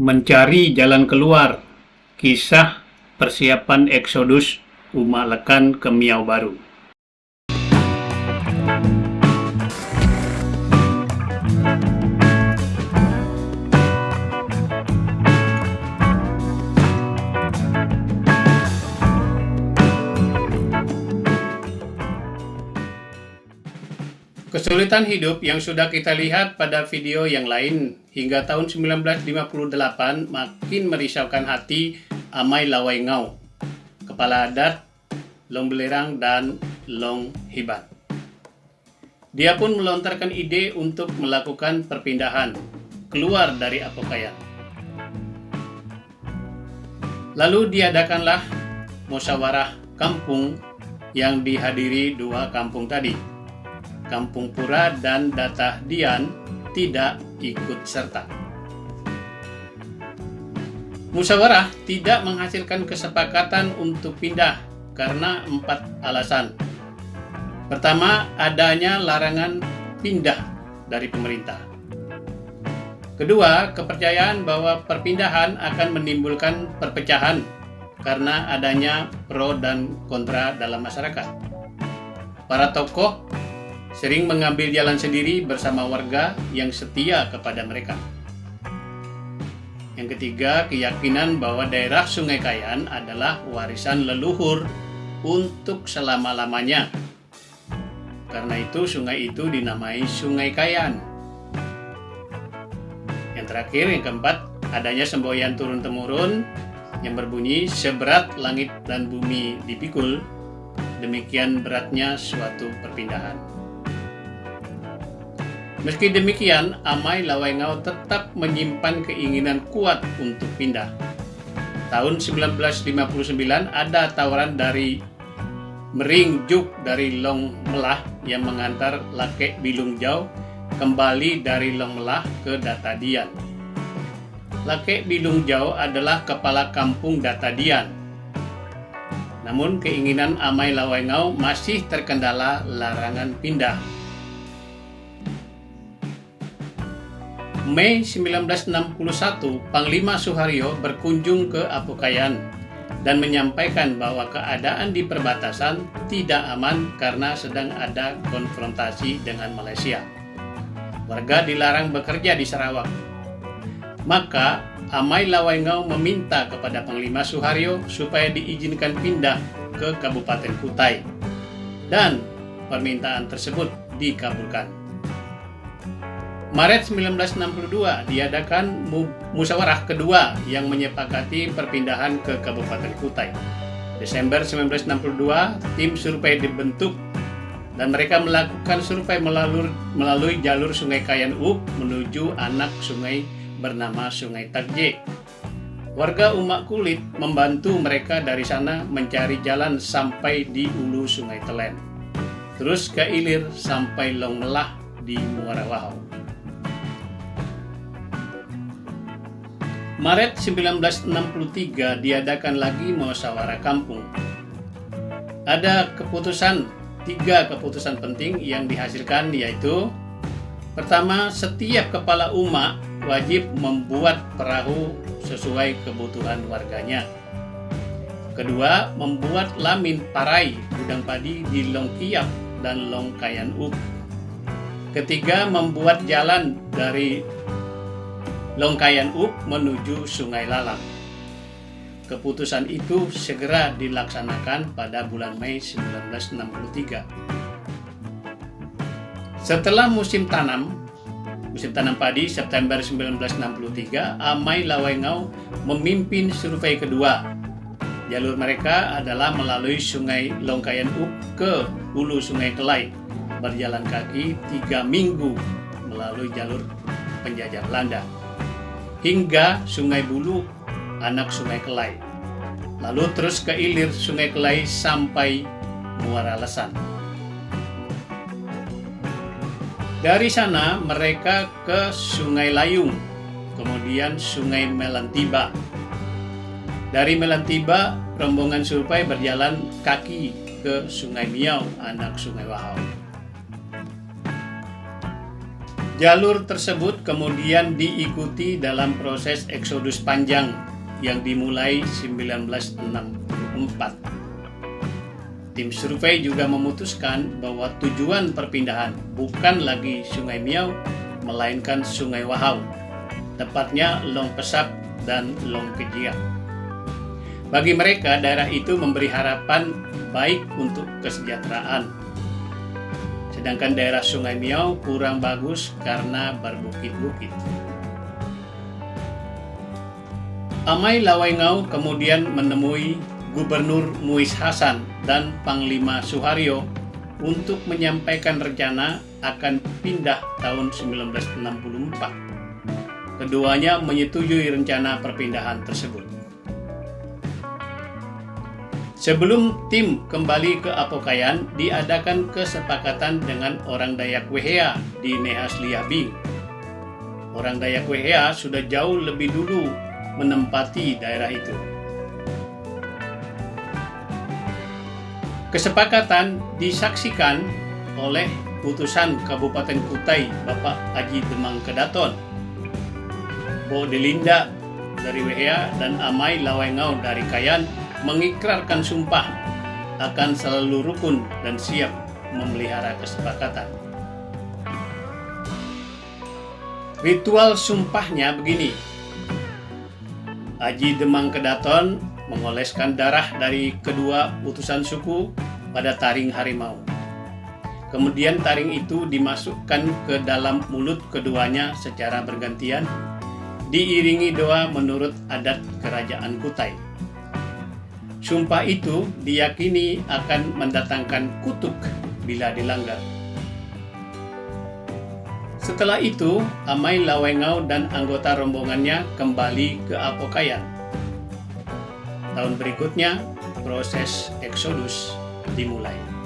Mencari jalan keluar. Kisah persiapan eksodus umat Lekan ke Miau Baru Kesulitan hidup yang sudah kita lihat pada video yang lain hingga tahun 1958 makin merisaukan hati Amai Lawai Ngau, kepala adat Long Belerang dan Long Hibat. Dia pun melontarkan ide untuk melakukan perpindahan keluar dari Apokayan. Lalu diadakanlah musyawarah kampung yang dihadiri dua kampung tadi Kampung Pura dan Datah Dian tidak ikut serta. Musyawarah tidak menghasilkan kesepakatan untuk pindah karena empat alasan. Pertama, adanya larangan pindah dari pemerintah. Kedua, kepercayaan bahwa perpindahan akan menimbulkan perpecahan karena adanya pro dan kontra dalam masyarakat. Para tokoh sering mengambil jalan sendiri bersama warga yang setia kepada mereka. Yang ketiga, keyakinan bahwa daerah Sungai Kayan adalah warisan leluhur untuk selama-lamanya. Karena itu sungai itu dinamai Sungai Kayan. Yang terakhir, yang keempat, adanya semboyan turun-temurun yang berbunyi seberat langit dan bumi dipikul, demikian beratnya suatu perpindahan. Meski demikian, Amai Lawaingau tetap menyimpan keinginan kuat untuk pindah. Tahun 1959 ada tawaran dari Mering Juk dari Long Melah yang mengantar Lake Bilung Jau kembali dari Long Melah ke Datadian. Lake Bilung Jau adalah kepala kampung Datadian. Namun keinginan Amai Lawaingau masih terkendala larangan pindah Mei 1961, Panglima Suharyo berkunjung ke Apokayan dan menyampaikan bahwa keadaan di perbatasan tidak aman karena sedang ada konfrontasi dengan Malaysia. Warga dilarang bekerja di Sarawak. Maka Amai Lawaingau meminta kepada Panglima Suharyo supaya diizinkan pindah ke Kabupaten Kutai. Dan permintaan tersebut dikabulkan. Maret 1962 diadakan musyawarah kedua yang menyepakati perpindahan ke Kabupaten Kutai. Desember 1962, tim survei dibentuk dan mereka melakukan survei melalui, melalui jalur Sungai Kayan Up menuju anak sungai bernama Sungai Takje. Warga umat kulit membantu mereka dari sana mencari jalan sampai di ulu Sungai Telen. Terus ke ilir sampai Long Melah di Muara Wahau. Maret 1963 diadakan lagi musyawarah kampung. Ada keputusan, tiga keputusan penting yang dihasilkan yaitu Pertama, setiap kepala umat wajib membuat perahu sesuai kebutuhan warganya. Kedua, membuat lamin parai gudang padi di Long Kiap dan Long Kayan Up. Ketiga, membuat jalan dari Longkayan Up menuju Sungai Lalang. Keputusan itu segera dilaksanakan pada bulan Mei 1963. Setelah musim tanam, musim tanam padi September 1963, Amai Lawaingau memimpin survei kedua. Jalur mereka adalah melalui Sungai Longkayan Up ke hulu Sungai Kelai, berjalan kaki tiga minggu melalui jalur penjajah Belanda hingga Sungai Bulu, anak Sungai Kelai. Lalu terus ke ilir Sungai Kelai sampai Muara Lesan. Dari sana mereka ke Sungai Layung, kemudian Sungai Melantiba. Dari Melantiba, rombongan survei berjalan kaki ke Sungai Miau, anak Sungai Wahau. Jalur tersebut kemudian diikuti dalam proses eksodus panjang yang dimulai 1964. Tim survei juga memutuskan bahwa tujuan perpindahan bukan lagi Sungai Miau, melainkan Sungai Wahau, tepatnya Long Pesap dan Long Kejiak. Bagi mereka, daerah itu memberi harapan baik untuk kesejahteraan. Sedangkan daerah Sungai Miau kurang bagus karena berbukit-bukit. Amai Lawaingau kemudian menemui Gubernur Muiz Hasan dan Panglima Suharyo untuk menyampaikan rencana akan pindah tahun 1964. Keduanya menyetujui rencana perpindahan tersebut. Sebelum tim kembali ke Apokayan, diadakan kesepakatan dengan orang Dayak Wehea di Nehas Liabi. Orang Dayak Wehea sudah jauh lebih dulu menempati daerah itu. Kesepakatan disaksikan oleh putusan Kabupaten Kutai Bapak Haji Demang Kedaton, Bo Delinda dari Wehea dan Amai Lawengau dari Kayan mengikrarkan sumpah akan selalu rukun dan siap memelihara kesepakatan. Ritual sumpahnya begini, Haji Demang Kedaton mengoleskan darah dari kedua utusan suku pada taring harimau. Kemudian taring itu dimasukkan ke dalam mulut keduanya secara bergantian, diiringi doa menurut adat kerajaan Kutai. Sumpah itu diyakini akan mendatangkan kutuk bila dilanggar. Setelah itu, Amai Lawengau dan anggota rombongannya kembali ke Apokayan. Tahun berikutnya, proses eksodus dimulai.